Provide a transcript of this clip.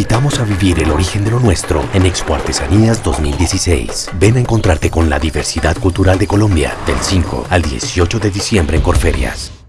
invitamos a vivir el origen de lo nuestro en Expo Artesanías 2016. Ven a encontrarte con la diversidad cultural de Colombia del 5 al 18 de diciembre en Corferias.